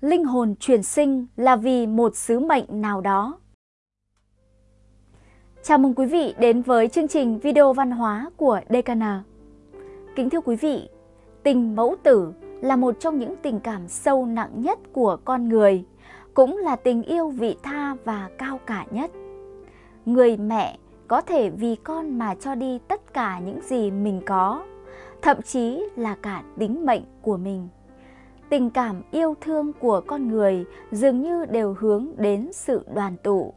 linh hồn chuyển sinh là vì một sứ mệnh nào đó. Chào mừng quý vị đến với chương trình video văn hóa của DKN. Kính thưa quý vị, tình mẫu tử là một trong những tình cảm sâu nặng nhất của con người, cũng là tình yêu vị tha và cao cả nhất. Người mẹ có thể vì con mà cho đi tất cả những gì mình có, thậm chí là cả tính mệnh của mình tình cảm yêu thương của con người dường như đều hướng đến sự đoàn tụ,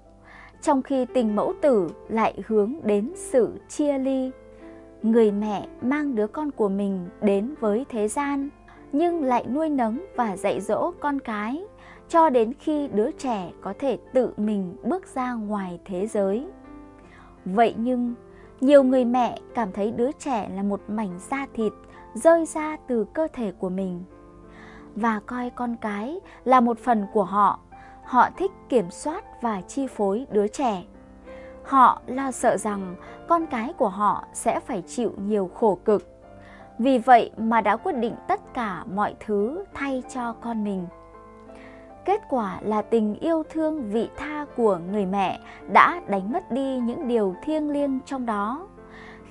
trong khi tình mẫu tử lại hướng đến sự chia ly. Người mẹ mang đứa con của mình đến với thế gian, nhưng lại nuôi nấng và dạy dỗ con cái cho đến khi đứa trẻ có thể tự mình bước ra ngoài thế giới. Vậy nhưng, nhiều người mẹ cảm thấy đứa trẻ là một mảnh da thịt rơi ra từ cơ thể của mình và coi con cái là một phần của họ. Họ thích kiểm soát và chi phối đứa trẻ. Họ lo sợ rằng con cái của họ sẽ phải chịu nhiều khổ cực. Vì vậy mà đã quyết định tất cả mọi thứ thay cho con mình. Kết quả là tình yêu thương vị tha của người mẹ đã đánh mất đi những điều thiêng liêng trong đó,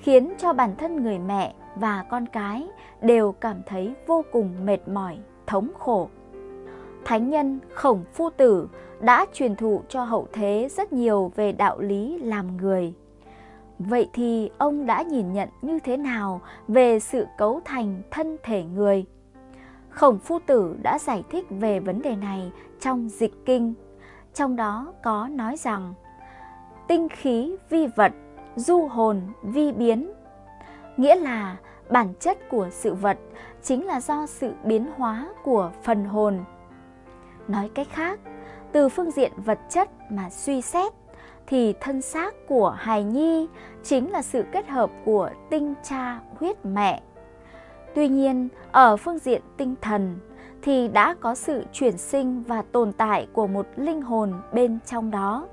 khiến cho bản thân người mẹ và con cái đều cảm thấy vô cùng mệt mỏi thống khổ. Thánh nhân Khổng Phu Tử đã truyền thụ cho hậu thế rất nhiều về đạo lý làm người. Vậy thì ông đã nhìn nhận như thế nào về sự cấu thành thân thể người? Khổng Phu Tử đã giải thích về vấn đề này trong dịch kinh. Trong đó có nói rằng tinh khí vi vật, du hồn vi biến. Nghĩa là bản chất của sự vật chính là do sự biến hóa của phần hồn. Nói cách khác, từ phương diện vật chất mà suy xét thì thân xác của hài nhi chính là sự kết hợp của tinh cha huyết mẹ. Tuy nhiên, ở phương diện tinh thần thì đã có sự chuyển sinh và tồn tại của một linh hồn bên trong đó.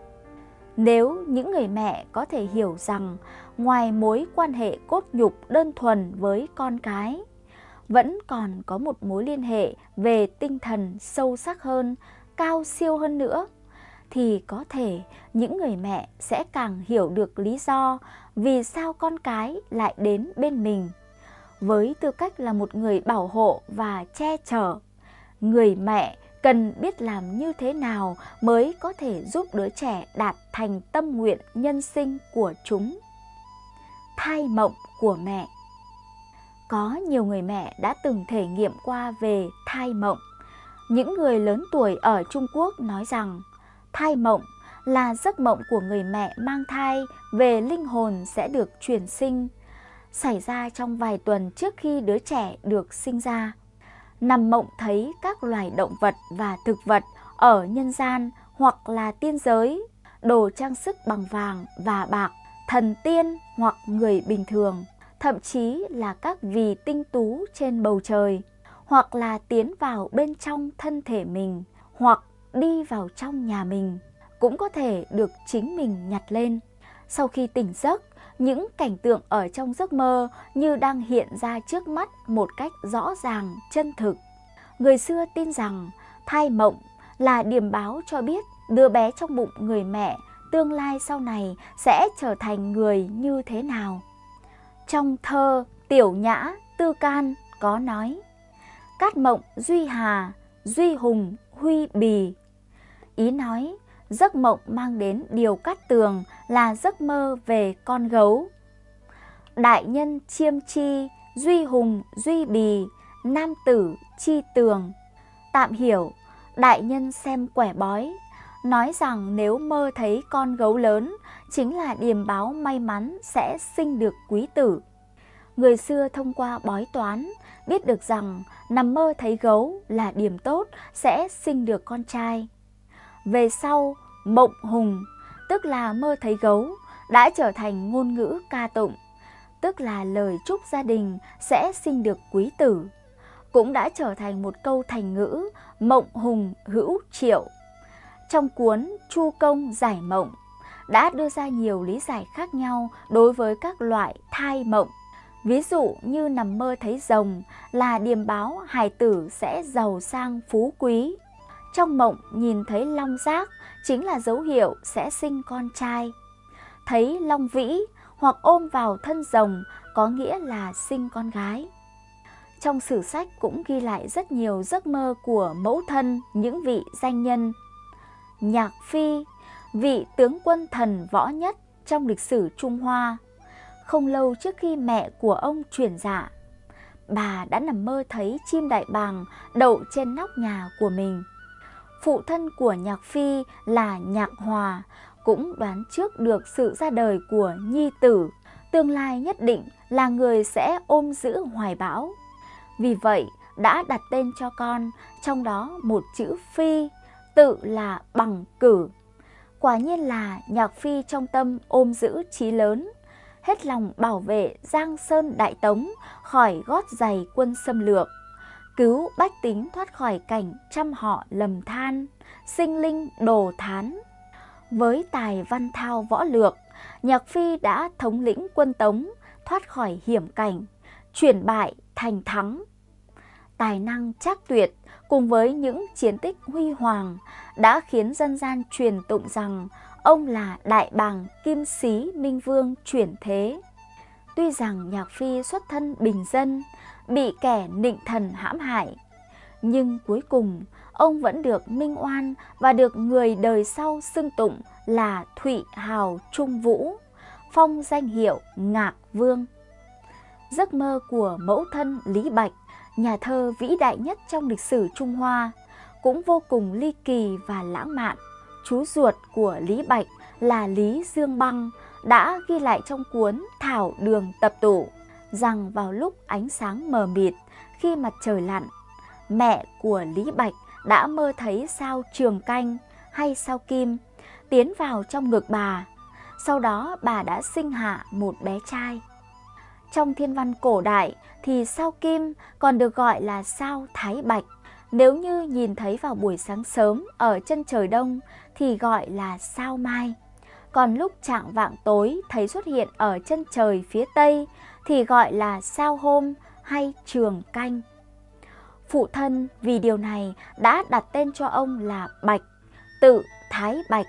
Nếu những người mẹ có thể hiểu rằng ngoài mối quan hệ cốt nhục đơn thuần với con cái, vẫn còn có một mối liên hệ về tinh thần sâu sắc hơn, cao siêu hơn nữa, thì có thể những người mẹ sẽ càng hiểu được lý do vì sao con cái lại đến bên mình. Với tư cách là một người bảo hộ và che chở, người mẹ cần biết làm như thế nào mới có thể giúp đứa trẻ đạt thành tâm nguyện nhân sinh của chúng. Thai mộng của mẹ Có nhiều người mẹ đã từng thể nghiệm qua về thai mộng. Những người lớn tuổi ở Trung Quốc nói rằng thai mộng là giấc mộng của người mẹ mang thai về linh hồn sẽ được chuyển sinh, xảy ra trong vài tuần trước khi đứa trẻ được sinh ra nằm mộng thấy các loài động vật và thực vật ở nhân gian hoặc là tiên giới, đồ trang sức bằng vàng và bạc, thần tiên hoặc người bình thường, thậm chí là các vì tinh tú trên bầu trời, hoặc là tiến vào bên trong thân thể mình, hoặc đi vào trong nhà mình, cũng có thể được chính mình nhặt lên. Sau khi tỉnh giấc, những cảnh tượng ở trong giấc mơ như đang hiện ra trước mắt một cách rõ ràng, chân thực. Người xưa tin rằng thai mộng là điểm báo cho biết đứa bé trong bụng người mẹ tương lai sau này sẽ trở thành người như thế nào. Trong thơ Tiểu Nhã Tư Can có nói Cát mộng duy hà, duy hùng, huy bì. Ý nói giấc mộng mang đến điều cát tường là giấc mơ về con gấu. Đại nhân chiêm chi, duy hùng, duy bì, nam tử chi tường. Tạm hiểu, đại nhân xem quẻ bói, nói rằng nếu mơ thấy con gấu lớn chính là điềm báo may mắn sẽ sinh được quý tử. Người xưa thông qua bói toán biết được rằng nằm mơ thấy gấu là điểm tốt sẽ sinh được con trai. Về sau, mộng hùng, tức là mơ thấy gấu, đã trở thành ngôn ngữ ca tụng, tức là lời chúc gia đình sẽ sinh được quý tử, cũng đã trở thành một câu thành ngữ mộng hùng hữu triệu. Trong cuốn Chu Công Giải Mộng, đã đưa ra nhiều lý giải khác nhau đối với các loại thai mộng. Ví dụ như nằm mơ thấy rồng là điềm báo hài tử sẽ giàu sang phú quý. trong mộng nhìn thấy long giác chính là dấu hiệu sẽ sinh con trai. Thấy long vĩ hoặc ôm vào thân rồng có nghĩa là sinh con gái. Trong sử sách cũng ghi lại rất nhiều giấc mơ của mẫu thân, những vị danh nhân. Nhạc Phi, vị tướng quân thần võ nhất trong lịch sử Trung Hoa. Không lâu trước khi mẹ của ông chuyển dạ, bà đã nằm mơ thấy chim đại bàng đậu trên nóc nhà của mình. Phụ thân của Nhạc Phi là Nhạc Hòa, cũng đoán trước được sự ra đời của Nhi Tử, tương lai nhất định là người sẽ ôm giữ hoài bão. Vì vậy, đã đặt tên cho con, trong đó một chữ Phi, tự là bằng cử. Quả nhiên là Nhạc Phi trong tâm ôm giữ trí lớn, hết lòng bảo vệ Giang Sơn Đại Tống khỏi gót giày quân xâm lược, cứu bách tính thoát khỏi cảnh trăm họ lầm than, sinh linh đồ thán. Với tài văn thao võ lược, Nhạc Phi đã thống lĩnh quân Tống, thoát khỏi hiểm cảnh, chuyển bại thành thắng. Tài năng chắc tuyệt cùng với những chiến tích huy hoàng đã khiến dân gian truyền tụng rằng ông là đại bàng kim sĩ minh vương chuyển thế. Tuy rằng Nhạc Phi xuất thân bình dân, bị kẻ nịnh thần hãm hại, nhưng cuối cùng ông vẫn được minh oan và được người đời sau xưng tụng là Thụy Hào Trung Vũ, phong danh hiệu Ngạc Vương. Giấc mơ của mẫu thân Lý Bạch, nhà thơ vĩ đại nhất trong lịch sử Trung Hoa, cũng vô cùng ly kỳ và lãng mạn. Chú ruột của Lý Bạch là Lý Dương Băng đã ghi lại trong cuốn Thảo Đường Tập Tụ rằng vào lúc ánh sáng mờ mịt khi mặt trời lặn, mẹ của Lý Bạch đã mơ thấy sao trường canh hay sao kim tiến vào trong ngực bà. Sau đó bà đã sinh hạ một bé trai. Trong thiên văn cổ đại thì sao kim còn được gọi là sao thái bạch. Nếu như nhìn thấy vào buổi sáng sớm ở chân trời đông thì gọi là sao mai. Còn lúc trạng vạng tối thấy xuất hiện ở chân trời phía tây thì gọi là sao hôm hay trường canh. Phụ thân vì điều này đã đặt tên cho ông là Bạch, tự Thái Bạch.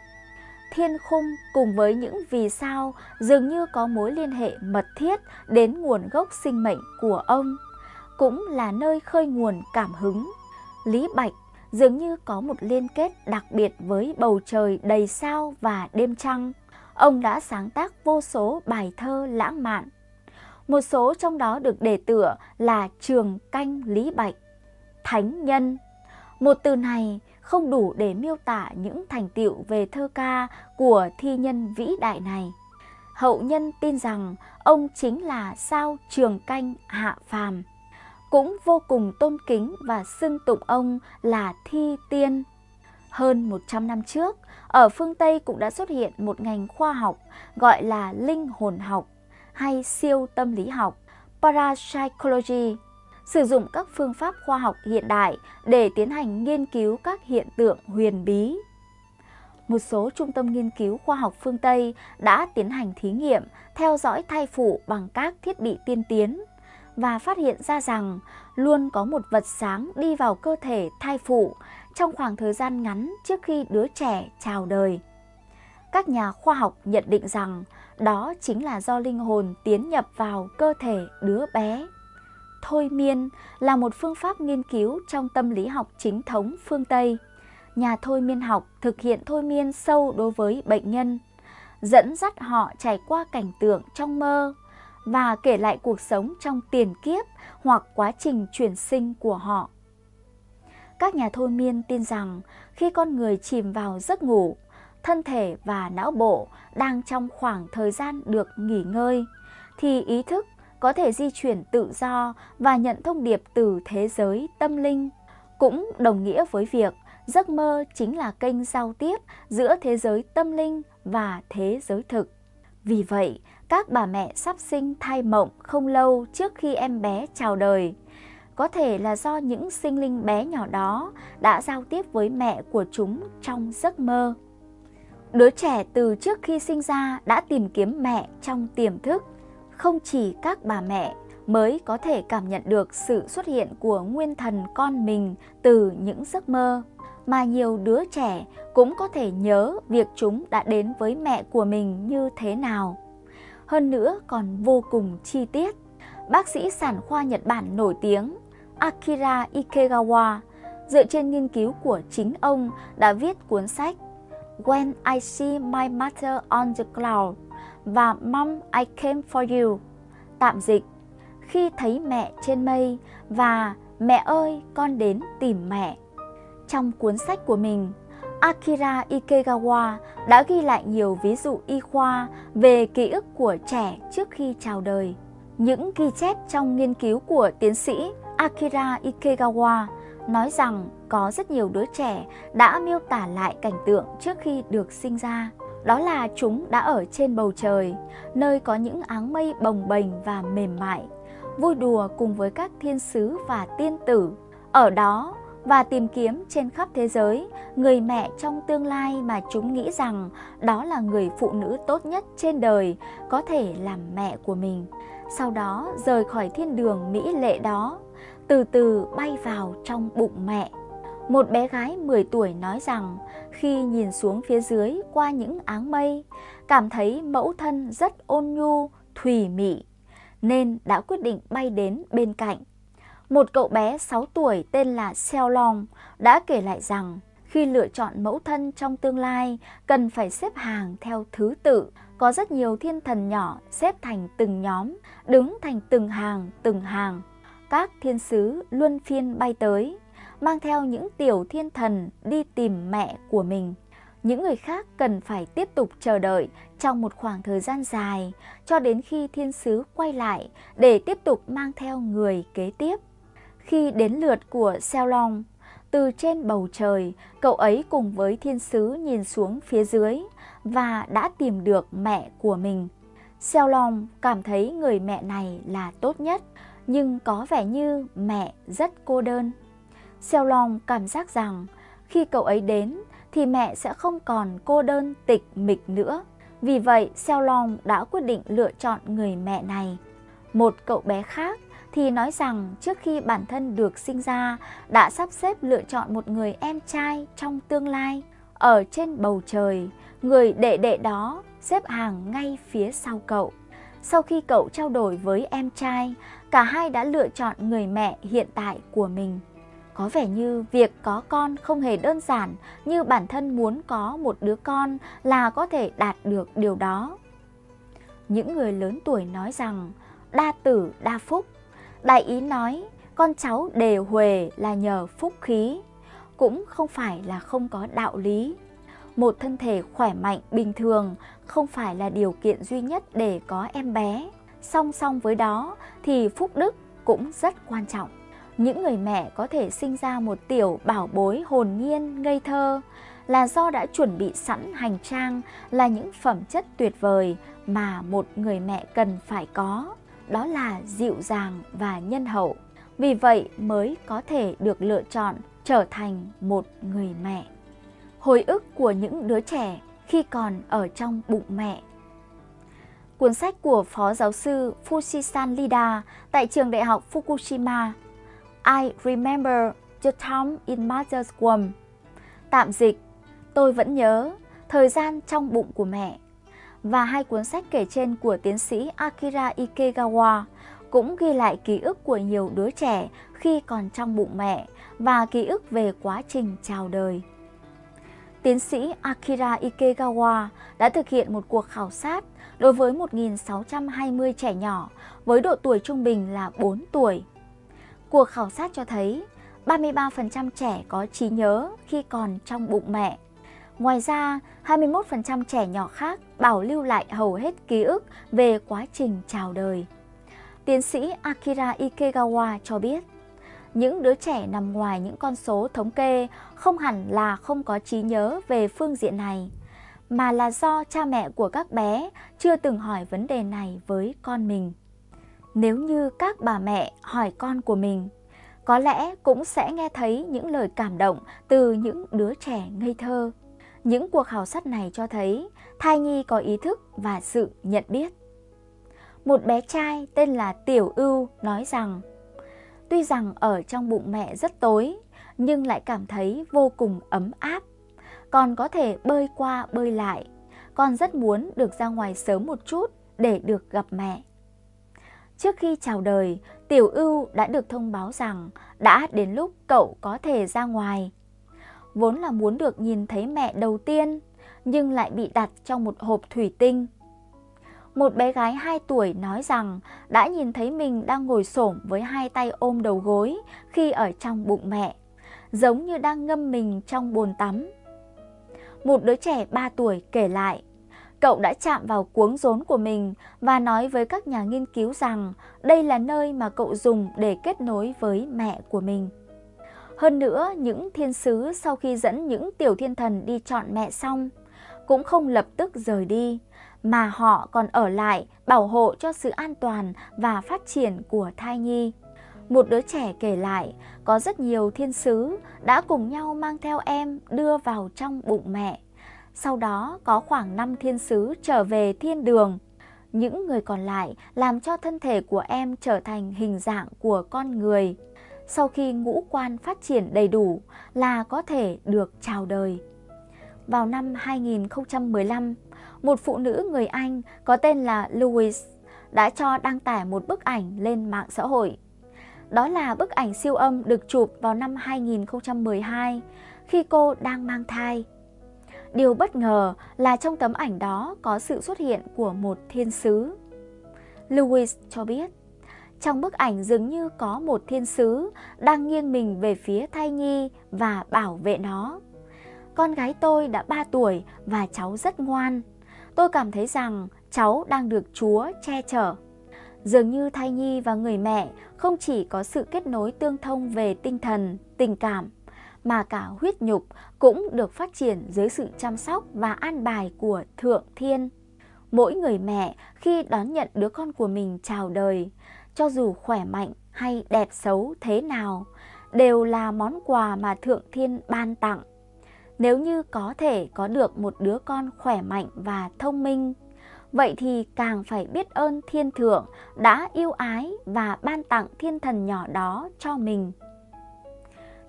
Thiên khung cùng với những vì sao dường như có mối liên hệ mật thiết đến nguồn gốc sinh mệnh của ông, cũng là nơi khơi nguồn cảm hứng. Lý Bạch dường như có một liên kết đặc biệt với bầu trời đầy sao và đêm trăng. Ông đã sáng tác vô số bài thơ lãng mạn. Một số trong đó được đề tựa là Trường Canh Lý Bạch thánh nhân. Một từ này không đủ để miêu tả những thành tựu về thơ ca của thi nhân vĩ đại này. Hậu nhân tin rằng ông chính là sao trường canh hạ phàm, cũng vô cùng tôn kính và xưng tụng ông là thi tiên. Hơn 100 năm trước, ở phương Tây cũng đã xuất hiện một ngành khoa học gọi là linh hồn học hay siêu tâm lý học, parapsychology sử dụng các phương pháp khoa học hiện đại để tiến hành nghiên cứu các hiện tượng huyền bí. Một số trung tâm nghiên cứu khoa học phương Tây đã tiến hành thí nghiệm, theo dõi thai phụ bằng các thiết bị tiên tiến và phát hiện ra rằng luôn có một vật sáng đi vào cơ thể thai phụ trong khoảng thời gian ngắn trước khi đứa trẻ chào đời. Các nhà khoa học nhận định rằng đó chính là do linh hồn tiến nhập vào cơ thể đứa bé thôi miên là một phương pháp nghiên cứu trong tâm lý học chính thống phương Tây. Nhà thôi miên học thực hiện thôi miên sâu đối với bệnh nhân, dẫn dắt họ trải qua cảnh tượng trong mơ và kể lại cuộc sống trong tiền kiếp hoặc quá trình chuyển sinh của họ. Các nhà thôi miên tin rằng khi con người chìm vào giấc ngủ, thân thể và não bộ đang trong khoảng thời gian được nghỉ ngơi, thì ý thức có thể di chuyển tự do và nhận thông điệp từ thế giới tâm linh. Cũng đồng nghĩa với việc giấc mơ chính là kênh giao tiếp giữa thế giới tâm linh và thế giới thực. Vì vậy, các bà mẹ sắp sinh thai mộng không lâu trước khi em bé chào đời, có thể là do những sinh linh bé nhỏ đó đã giao tiếp với mẹ của chúng trong giấc mơ. Đứa trẻ từ trước khi sinh ra đã tìm kiếm mẹ trong tiềm thức không chỉ các bà mẹ mới có thể cảm nhận được sự xuất hiện của nguyên thần con mình từ những giấc mơ, mà nhiều đứa trẻ cũng có thể nhớ việc chúng đã đến với mẹ của mình như thế nào. Hơn nữa còn vô cùng chi tiết. Bác sĩ sản khoa Nhật Bản nổi tiếng Akira Ikegawa dựa trên nghiên cứu của chính ông đã viết cuốn sách When I See My Mother on the Cloud và Mom I Came For You. Tạm dịch, khi thấy mẹ trên mây và mẹ ơi con đến tìm mẹ. Trong cuốn sách của mình, Akira Ikegawa đã ghi lại nhiều ví dụ y khoa về ký ức của trẻ trước khi chào đời. Những ghi chép trong nghiên cứu của tiến sĩ Akira Ikegawa nói rằng có rất nhiều đứa trẻ đã miêu tả lại cảnh tượng trước khi được sinh ra. Đó là chúng đã ở trên bầu trời, nơi có những áng mây bồng bềnh và mềm mại, vui đùa cùng với các thiên sứ và tiên tử. Ở đó và tìm kiếm trên khắp thế giới người mẹ trong tương lai mà chúng nghĩ rằng đó là người phụ nữ tốt nhất trên đời có thể làm mẹ của mình. Sau đó rời khỏi thiên đường mỹ lệ đó, từ từ bay vào trong bụng mẹ. Một bé gái 10 tuổi nói rằng khi nhìn xuống phía dưới qua những áng mây, cảm thấy mẫu thân rất ôn nhu, thùy mị, nên đã quyết định bay đến bên cạnh. Một cậu bé 6 tuổi tên là Seo Long đã kể lại rằng khi lựa chọn mẫu thân trong tương lai cần phải xếp hàng theo thứ tự. Có rất nhiều thiên thần nhỏ xếp thành từng nhóm, đứng thành từng hàng, từng hàng. Các thiên sứ luân phiên bay tới, mang theo những tiểu thiên thần đi tìm mẹ của mình. Những người khác cần phải tiếp tục chờ đợi trong một khoảng thời gian dài cho đến khi thiên sứ quay lại để tiếp tục mang theo người kế tiếp. Khi đến lượt của Xeo Long, từ trên bầu trời, cậu ấy cùng với thiên sứ nhìn xuống phía dưới và đã tìm được mẹ của mình. Xeo Long cảm thấy người mẹ này là tốt nhất, nhưng có vẻ như mẹ rất cô đơn. Xeo Long cảm giác rằng khi cậu ấy đến thì mẹ sẽ không còn cô đơn tịch mịch nữa. Vì vậy, Xeo Long đã quyết định lựa chọn người mẹ này. Một cậu bé khác thì nói rằng trước khi bản thân được sinh ra đã sắp xếp lựa chọn một người em trai trong tương lai. Ở trên bầu trời, người đệ đệ đó xếp hàng ngay phía sau cậu. Sau khi cậu trao đổi với em trai, cả hai đã lựa chọn người mẹ hiện tại của mình. Có vẻ như việc có con không hề đơn giản như bản thân muốn có một đứa con là có thể đạt được điều đó. Những người lớn tuổi nói rằng đa tử đa phúc Đại ý nói con cháu đề huề là nhờ phúc khí, cũng không phải là không có đạo lý. Một thân thể khỏe mạnh bình thường không phải là điều kiện duy nhất để có em bé. Song song với đó thì phúc đức cũng rất quan trọng. Những người mẹ có thể sinh ra một tiểu bảo bối hồn nhiên, ngây thơ là do đã chuẩn bị sẵn hành trang là những phẩm chất tuyệt vời mà một người mẹ cần phải có đó là dịu dàng và nhân hậu. Vì vậy mới có thể được lựa chọn trở thành một người mẹ. Hồi ức của những đứa trẻ khi còn ở trong bụng mẹ. Cuốn sách của Phó Giáo sư Fushisan Lida tại trường đại học Fukushima I Remember the Time in Mother's Womb Tạm dịch, tôi vẫn nhớ thời gian trong bụng của mẹ và hai cuốn sách kể trên của tiến sĩ Akira Ikegawa cũng ghi lại ký ức của nhiều đứa trẻ khi còn trong bụng mẹ và ký ức về quá trình chào đời. Tiến sĩ Akira Ikegawa đã thực hiện một cuộc khảo sát đối với 1.620 trẻ nhỏ với độ tuổi trung bình là 4 tuổi. Cuộc khảo sát cho thấy 33% trẻ có trí nhớ khi còn trong bụng mẹ Ngoài ra, 21% trẻ nhỏ khác bảo lưu lại hầu hết ký ức về quá trình chào đời. Tiến sĩ Akira Ikegawa cho biết, những đứa trẻ nằm ngoài những con số thống kê không hẳn là không có trí nhớ về phương diện này, mà là do cha mẹ của các bé chưa từng hỏi vấn đề này với con mình. Nếu như các bà mẹ hỏi con của mình, có lẽ cũng sẽ nghe thấy những lời cảm động từ những đứa trẻ ngây thơ. Những cuộc khảo sát này cho thấy thai nhi có ý thức và sự nhận biết. Một bé trai tên là Tiểu Ưu nói rằng Tuy rằng ở trong bụng mẹ rất tối, nhưng lại cảm thấy vô cùng ấm áp. Con có thể bơi qua bơi lại. Con rất muốn được ra ngoài sớm một chút để được gặp mẹ. Trước khi chào đời, Tiểu Ưu đã được thông báo rằng đã đến lúc cậu có thể ra ngoài. Vốn là muốn được nhìn thấy mẹ đầu tiên, nhưng lại bị đặt trong một hộp thủy tinh. Một bé gái 2 tuổi nói rằng đã nhìn thấy mình đang ngồi xổm với hai tay ôm đầu gối khi ở trong bụng mẹ, giống như đang ngâm mình trong bồn tắm. Một đứa trẻ 3 tuổi kể lại, cậu đã chạm vào cuống rốn của mình và nói với các nhà nghiên cứu rằng đây là nơi mà cậu dùng để kết nối với mẹ của mình. Hơn nữa, những thiên sứ sau khi dẫn những tiểu thiên thần đi chọn mẹ xong, cũng không lập tức rời đi, mà họ còn ở lại bảo hộ cho sự an toàn và phát triển của thai nhi. Một đứa trẻ kể lại, có rất nhiều thiên sứ đã cùng nhau mang theo em đưa vào trong bụng mẹ. Sau đó có khoảng 5 thiên sứ trở về thiên đường. Những người còn lại làm cho thân thể của em trở thành hình dạng của con người. Sau khi ngũ quan phát triển đầy đủ là có thể được chào đời. Vào năm 2015, một phụ nữ người Anh có tên là louis đã cho đăng tải một bức ảnh lên mạng xã hội. Đó là bức ảnh siêu âm được chụp vào năm 2012 khi cô đang mang thai. Điều bất ngờ là trong tấm ảnh đó có sự xuất hiện của một thiên sứ. Lewis cho biết, trong bức ảnh dường như có một thiên sứ đang nghiêng mình về phía thai nhi và bảo vệ nó. Con gái tôi đã 3 tuổi và cháu rất ngoan. Tôi cảm thấy rằng cháu đang được Chúa che chở. Dường như thai nhi và người mẹ không chỉ có sự kết nối tương thông về tinh thần, tình cảm, mà cả huyết nhục cũng được phát triển dưới sự chăm sóc và an bài của Thượng Thiên. Mỗi người mẹ khi đón nhận đứa con của mình chào đời, cho dù khỏe mạnh hay đẹp xấu thế nào, đều là món quà mà Thượng Thiên ban tặng. Nếu như có thể có được một đứa con khỏe mạnh và thông minh, vậy thì càng phải biết ơn thiên thượng đã yêu ái và ban tặng thiên thần nhỏ đó cho mình.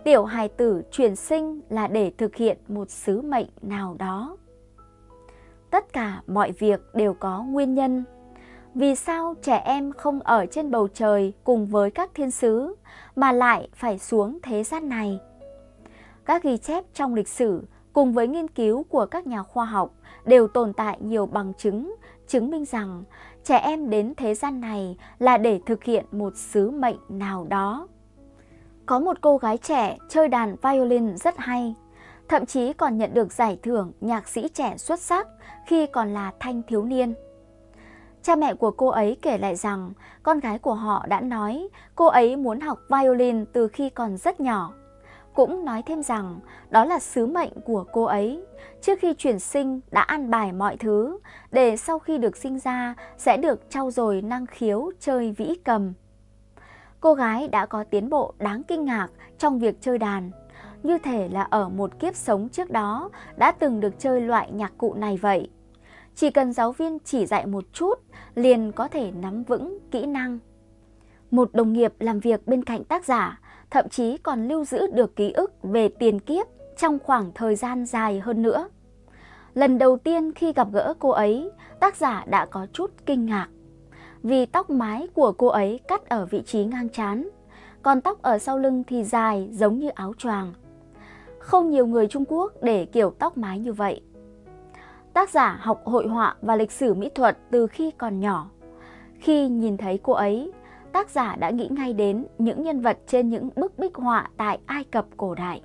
Tiểu hài tử chuyển sinh là để thực hiện một sứ mệnh nào đó. Tất cả mọi việc đều có nguyên nhân. Vì sao trẻ em không ở trên bầu trời cùng với các thiên sứ mà lại phải xuống thế gian này? Các ghi chép trong lịch sử cùng với nghiên cứu của các nhà khoa học đều tồn tại nhiều bằng chứng chứng minh rằng trẻ em đến thế gian này là để thực hiện một sứ mệnh nào đó. Có một cô gái trẻ chơi đàn violin rất hay, thậm chí còn nhận được giải thưởng nhạc sĩ trẻ xuất sắc khi còn là thanh thiếu niên. Cha mẹ của cô ấy kể lại rằng con gái của họ đã nói cô ấy muốn học violin từ khi còn rất nhỏ cũng nói thêm rằng đó là sứ mệnh của cô ấy. Trước khi chuyển sinh đã ăn bài mọi thứ, để sau khi được sinh ra sẽ được trau dồi năng khiếu chơi vĩ cầm. Cô gái đã có tiến bộ đáng kinh ngạc trong việc chơi đàn, như thể là ở một kiếp sống trước đó đã từng được chơi loại nhạc cụ này vậy. Chỉ cần giáo viên chỉ dạy một chút, liền có thể nắm vững kỹ năng. Một đồng nghiệp làm việc bên cạnh tác giả thậm chí còn lưu giữ được ký ức về tiền kiếp trong khoảng thời gian dài hơn nữa. Lần đầu tiên khi gặp gỡ cô ấy, tác giả đã có chút kinh ngạc. Vì tóc mái của cô ấy cắt ở vị trí ngang chán, còn tóc ở sau lưng thì dài giống như áo choàng. Không nhiều người Trung Quốc để kiểu tóc mái như vậy. Tác giả học hội họa và lịch sử mỹ thuật từ khi còn nhỏ. Khi nhìn thấy cô ấy, tác giả đã nghĩ ngay đến những nhân vật trên những bức bích họa tại Ai Cập cổ đại.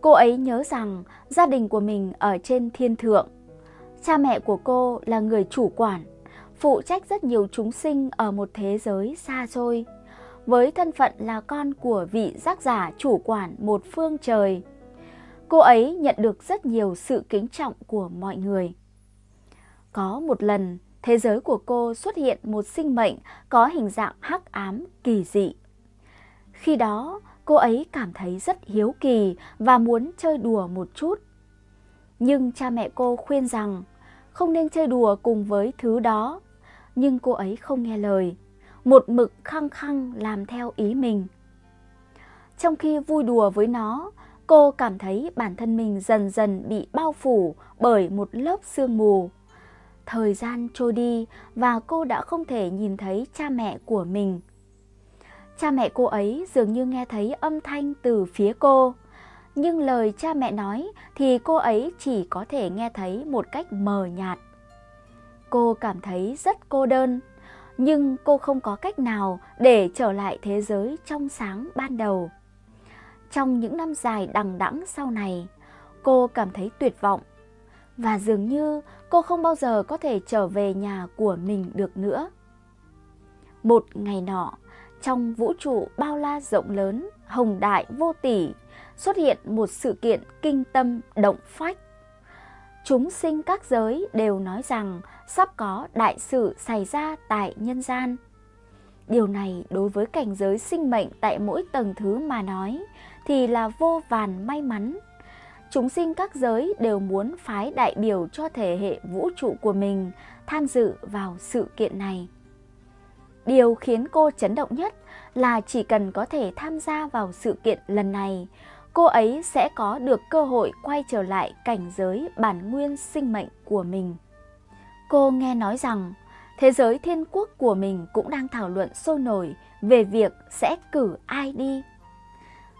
Cô ấy nhớ rằng gia đình của mình ở trên thiên thượng. Cha mẹ của cô là người chủ quản, phụ trách rất nhiều chúng sinh ở một thế giới xa xôi, với thân phận là con của vị giác giả chủ quản một phương trời. Cô ấy nhận được rất nhiều sự kính trọng của mọi người. Có một lần, thế giới của cô xuất hiện một sinh mệnh có hình dạng hắc ám kỳ dị. Khi đó, cô ấy cảm thấy rất hiếu kỳ và muốn chơi đùa một chút. Nhưng cha mẹ cô khuyên rằng không nên chơi đùa cùng với thứ đó. Nhưng cô ấy không nghe lời, một mực khăng khăng làm theo ý mình. Trong khi vui đùa với nó, cô cảm thấy bản thân mình dần dần bị bao phủ bởi một lớp sương mù. Thời gian trôi đi và cô đã không thể nhìn thấy cha mẹ của mình. Cha mẹ cô ấy dường như nghe thấy âm thanh từ phía cô, nhưng lời cha mẹ nói thì cô ấy chỉ có thể nghe thấy một cách mờ nhạt. Cô cảm thấy rất cô đơn, nhưng cô không có cách nào để trở lại thế giới trong sáng ban đầu. Trong những năm dài đằng đẵng sau này, cô cảm thấy tuyệt vọng và dường như cô không bao giờ có thể trở về nhà của mình được nữa. Một ngày nọ, trong vũ trụ bao la rộng lớn, hồng đại vô tỷ, xuất hiện một sự kiện kinh tâm động phách. Chúng sinh các giới đều nói rằng sắp có đại sự xảy ra tại nhân gian. Điều này đối với cảnh giới sinh mệnh tại mỗi tầng thứ mà nói thì là vô vàn may mắn. Chúng sinh các giới đều muốn phái đại biểu cho thể hệ vũ trụ của mình tham dự vào sự kiện này. Điều khiến cô chấn động nhất là chỉ cần có thể tham gia vào sự kiện lần này, cô ấy sẽ có được cơ hội quay trở lại cảnh giới bản nguyên sinh mệnh của mình. Cô nghe nói rằng thế giới thiên quốc của mình cũng đang thảo luận sôi nổi về việc sẽ cử ai đi.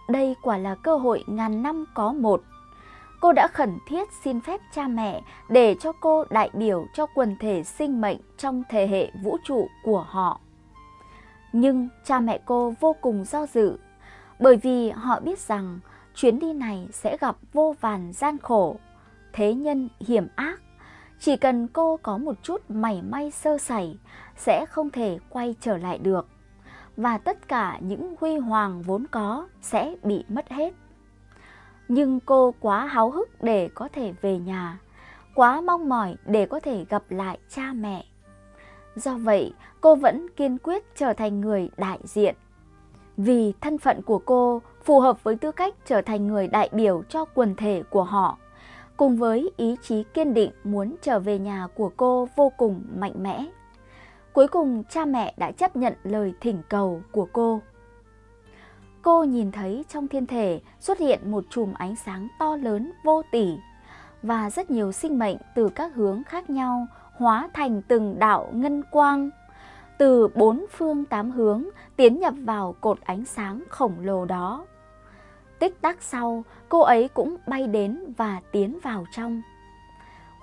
Đây quả là cơ hội ngàn năm có một. Cô đã khẩn thiết xin phép cha mẹ để cho cô đại biểu cho quần thể sinh mệnh trong thế hệ vũ trụ của họ. Nhưng cha mẹ cô vô cùng do dự, bởi vì họ biết rằng chuyến đi này sẽ gặp vô vàn gian khổ, thế nhân hiểm ác. Chỉ cần cô có một chút mảy may sơ sẩy sẽ không thể quay trở lại được và tất cả những huy hoàng vốn có sẽ bị mất hết. Nhưng cô quá háo hức để có thể về nhà, quá mong mỏi để có thể gặp lại cha mẹ. Do vậy, cô vẫn kiên quyết trở thành người đại diện. Vì thân phận của cô phù hợp với tư cách trở thành người đại biểu cho quần thể của họ, cùng với ý chí kiên định muốn trở về nhà của cô vô cùng mạnh mẽ. Cuối cùng cha mẹ đã chấp nhận lời thỉnh cầu của cô. Cô nhìn thấy trong thiên thể xuất hiện một chùm ánh sáng to lớn vô tỷ và rất nhiều sinh mệnh từ các hướng khác nhau hóa thành từng đạo ngân quang từ bốn phương tám hướng tiến nhập vào cột ánh sáng khổng lồ đó. Tích tắc sau, cô ấy cũng bay đến và tiến vào trong.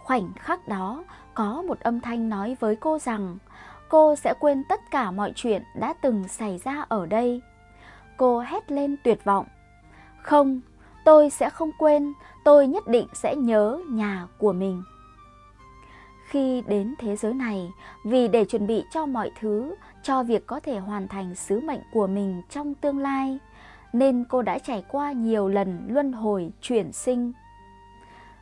Khoảnh khắc đó, có một âm thanh nói với cô rằng cô sẽ quên tất cả mọi chuyện đã từng xảy ra ở đây. Cô hét lên tuyệt vọng. Không, tôi sẽ không quên, tôi nhất định sẽ nhớ nhà của mình. Khi đến thế giới này, vì để chuẩn bị cho mọi thứ, cho việc có thể hoàn thành sứ mệnh của mình trong tương lai, nên cô đã trải qua nhiều lần luân hồi chuyển sinh.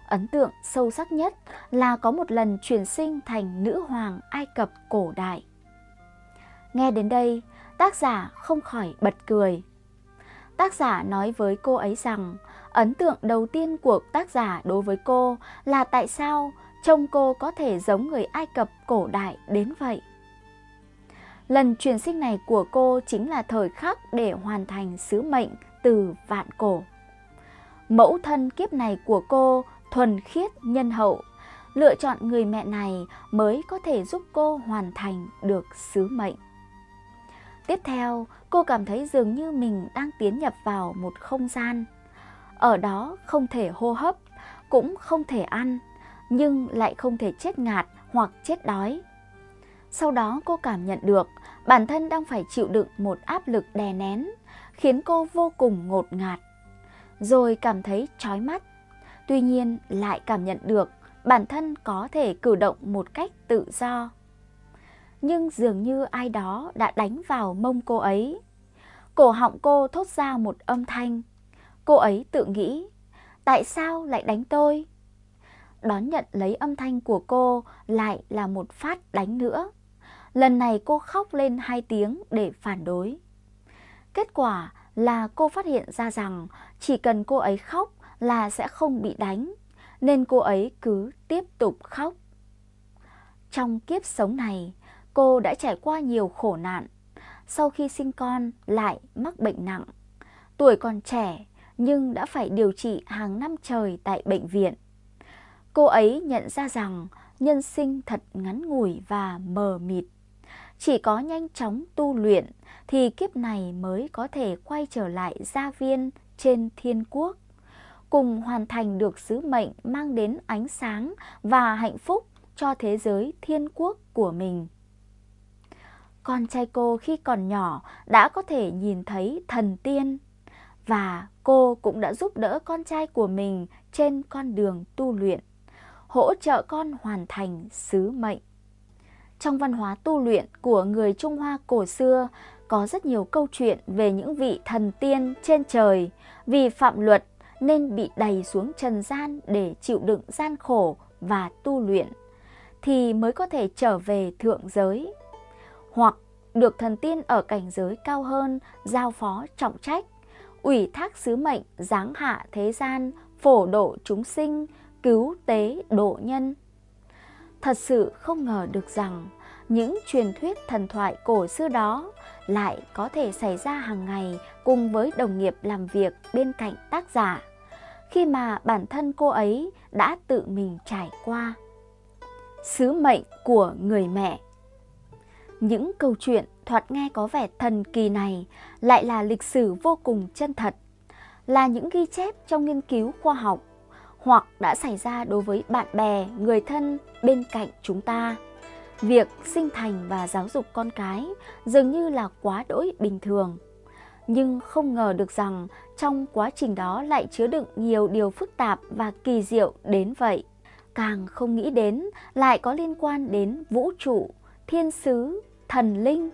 Ấn tượng sâu sắc nhất là có một lần chuyển sinh thành nữ hoàng Ai Cập cổ đại. Nghe đến đây, tác giả không khỏi bật cười. Tác giả nói với cô ấy rằng ấn tượng đầu tiên của tác giả đối với cô là tại sao trông cô có thể giống người Ai Cập cổ đại đến vậy. Lần chuyển sinh này của cô chính là thời khắc để hoàn thành sứ mệnh từ vạn cổ. Mẫu thân kiếp này của cô thuần khiết nhân hậu, lựa chọn người mẹ này mới có thể giúp cô hoàn thành được sứ mệnh. Tiếp theo, cô cảm thấy dường như mình đang tiến nhập vào một không gian. Ở đó không thể hô hấp, cũng không thể ăn, nhưng lại không thể chết ngạt hoặc chết đói. Sau đó cô cảm nhận được bản thân đang phải chịu đựng một áp lực đè nén, khiến cô vô cùng ngột ngạt. Rồi cảm thấy chói mắt, tuy nhiên lại cảm nhận được bản thân có thể cử động một cách tự do. Nhưng dường như ai đó đã đánh vào mông cô ấy. Cổ họng cô thốt ra một âm thanh. Cô ấy tự nghĩ, tại sao lại đánh tôi? đón nhận lấy âm thanh của cô lại là một phát đánh nữa. Lần này cô khóc lên hai tiếng để phản đối. Kết quả là cô phát hiện ra rằng chỉ cần cô ấy khóc là sẽ không bị đánh, nên cô ấy cứ tiếp tục khóc. Trong kiếp sống này, cô đã trải qua nhiều khổ nạn. Sau khi sinh con lại mắc bệnh nặng. tuổi còn trẻ nhưng đã phải điều trị hàng năm trời tại bệnh viện. Cô ấy nhận ra rằng nhân sinh thật ngắn ngủi và mờ mịt. Chỉ có nhanh chóng tu luyện thì kiếp này mới có thể quay trở lại gia viên trên thiên quốc, cùng hoàn thành được sứ mệnh mang đến ánh sáng và hạnh phúc cho thế giới thiên quốc của mình. Con trai cô khi còn nhỏ đã có thể nhìn thấy thần tiên và cô cũng đã giúp đỡ con trai của mình trên con đường tu luyện, hỗ trợ con hoàn thành sứ mệnh. Trong văn hóa tu luyện của người Trung Hoa cổ xưa có rất nhiều câu chuyện về những vị thần tiên trên trời vì phạm luật nên bị đày xuống trần gian để chịu đựng gian khổ và tu luyện thì mới có thể trở về thượng giới. Hoặc được thần tiên ở cảnh giới cao hơn giao phó trọng trách, ủy thác sứ mệnh giáng hạ thế gian, phổ độ chúng sinh, cứu tế độ nhân. Thật sự không ngờ được rằng những truyền thuyết thần thoại cổ xưa đó lại có thể xảy ra hàng ngày cùng với đồng nghiệp làm việc bên cạnh tác giả, khi mà bản thân cô ấy đã tự mình trải qua. Sứ mệnh của người mẹ Những câu chuyện thoạt nghe có vẻ thần kỳ này lại là lịch sử vô cùng chân thật, là những ghi chép trong nghiên cứu khoa học hoặc đã xảy ra đối với bạn bè, người thân bên cạnh chúng ta. Việc sinh thành và giáo dục con cái dường như là quá đỗi bình thường. Nhưng không ngờ được rằng trong quá trình đó lại chứa đựng nhiều điều phức tạp và kỳ diệu đến vậy. Càng không nghĩ đến lại có liên quan đến vũ trụ, thiên sứ, thần linh.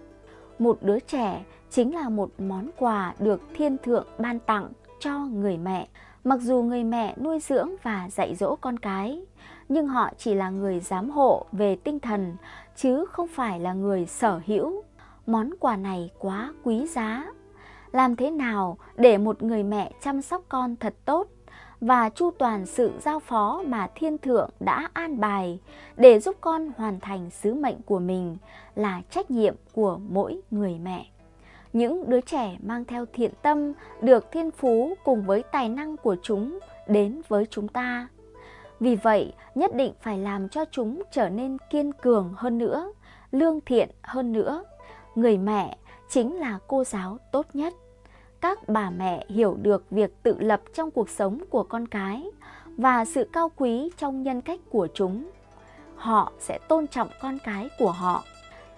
Một đứa trẻ chính là một món quà được thiên thượng ban tặng cho người mẹ. Mặc dù người mẹ nuôi dưỡng và dạy dỗ con cái, nhưng họ chỉ là người giám hộ về tinh thần, chứ không phải là người sở hữu. Món quà này quá quý giá. Làm thế nào để một người mẹ chăm sóc con thật tốt và chu toàn sự giao phó mà thiên thượng đã an bài để giúp con hoàn thành sứ mệnh của mình là trách nhiệm của mỗi người mẹ. Những đứa trẻ mang theo thiện tâm được thiên phú cùng với tài năng của chúng đến với chúng ta vì vậy, nhất định phải làm cho chúng trở nên kiên cường hơn nữa, lương thiện hơn nữa. Người mẹ chính là cô giáo tốt nhất. Các bà mẹ hiểu được việc tự lập trong cuộc sống của con cái và sự cao quý trong nhân cách của chúng. Họ sẽ tôn trọng con cái của họ.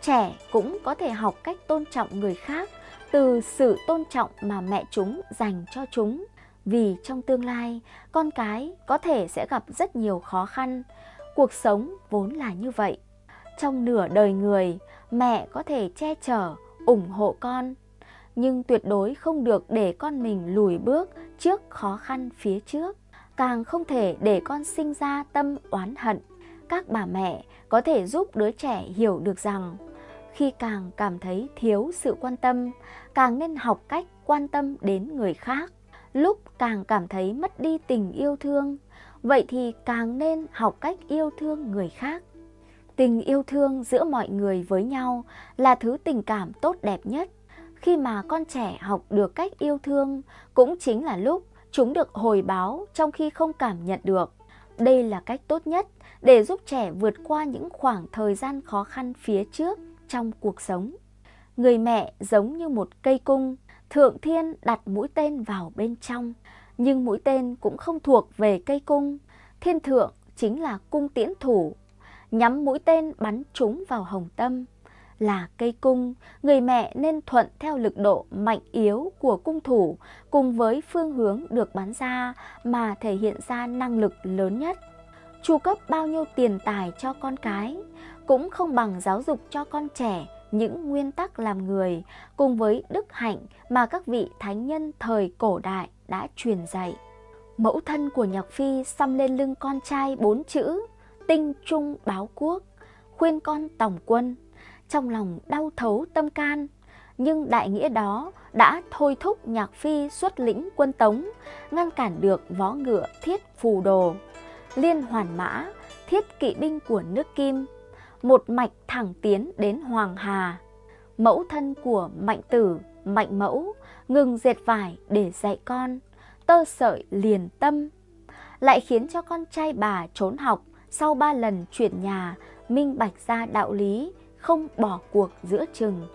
Trẻ cũng có thể học cách tôn trọng người khác từ sự tôn trọng mà mẹ chúng dành cho chúng vì trong tương lai con cái có thể sẽ gặp rất nhiều khó khăn. Cuộc sống vốn là như vậy. Trong nửa đời người, mẹ có thể che chở, ủng hộ con, nhưng tuyệt đối không được để con mình lùi bước trước khó khăn phía trước. Càng không thể để con sinh ra tâm oán hận. Các bà mẹ có thể giúp đứa trẻ hiểu được rằng khi càng cảm thấy thiếu sự quan tâm, càng nên học cách quan tâm đến người khác lúc càng cảm thấy mất đi tình yêu thương, vậy thì càng nên học cách yêu thương người khác. Tình yêu thương giữa mọi người với nhau là thứ tình cảm tốt đẹp nhất. Khi mà con trẻ học được cách yêu thương cũng chính là lúc chúng được hồi báo trong khi không cảm nhận được. Đây là cách tốt nhất để giúp trẻ vượt qua những khoảng thời gian khó khăn phía trước trong cuộc sống. Người mẹ giống như một cây cung, Thượng Thiên đặt mũi tên vào bên trong, nhưng mũi tên cũng không thuộc về cây cung. Thiên thượng chính là cung tiễn thủ, nhắm mũi tên bắn trúng vào hồng tâm. Là cây cung, người mẹ nên thuận theo lực độ mạnh yếu của cung thủ cùng với phương hướng được bắn ra mà thể hiện ra năng lực lớn nhất. Chu cấp bao nhiêu tiền tài cho con cái cũng không bằng giáo dục cho con trẻ những nguyên tắc làm người cùng với đức hạnh mà các vị thánh nhân thời cổ đại đã truyền dạy. Mẫu thân của Nhạc Phi xăm lên lưng con trai bốn chữ tinh trung báo quốc, khuyên con tổng quân, trong lòng đau thấu tâm can. Nhưng đại nghĩa đó đã thôi thúc Nhạc Phi xuất lĩnh quân Tống, ngăn cản được võ ngựa thiết phù đồ, liên hoàn mã, thiết kỵ binh của nước Kim một mạch thẳng tiến đến Hoàng Hà. Mẫu thân của Mạnh Tử, Mạnh Mẫu, ngừng dệt vải để dạy con, tơ sợi liền tâm, lại khiến cho con trai bà trốn học sau ba lần chuyển nhà, minh bạch ra đạo lý, không bỏ cuộc giữa chừng.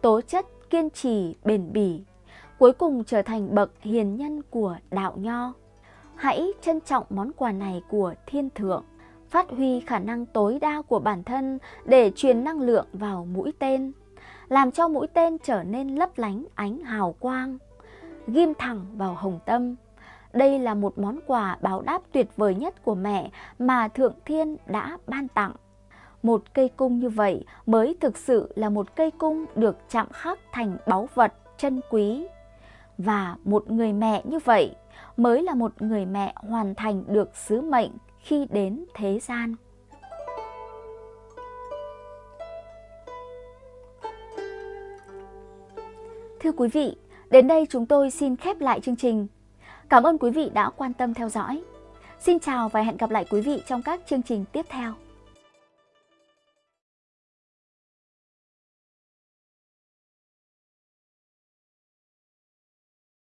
Tố chất kiên trì, bền bỉ, cuối cùng trở thành bậc hiền nhân của đạo nho. Hãy trân trọng món quà này của thiên thượng, phát huy khả năng tối đa của bản thân để truyền năng lượng vào mũi tên, làm cho mũi tên trở nên lấp lánh ánh hào quang, ghim thẳng vào hồng tâm. Đây là một món quà báo đáp tuyệt vời nhất của mẹ mà Thượng Thiên đã ban tặng. Một cây cung như vậy mới thực sự là một cây cung được chạm khắc thành báu vật chân quý. Và một người mẹ như vậy mới là một người mẹ hoàn thành được sứ mệnh khi đến thế gian. Thưa quý vị, đến đây chúng tôi xin khép lại chương trình. Cảm ơn quý vị đã quan tâm theo dõi. Xin chào và hẹn gặp lại quý vị trong các chương trình tiếp theo.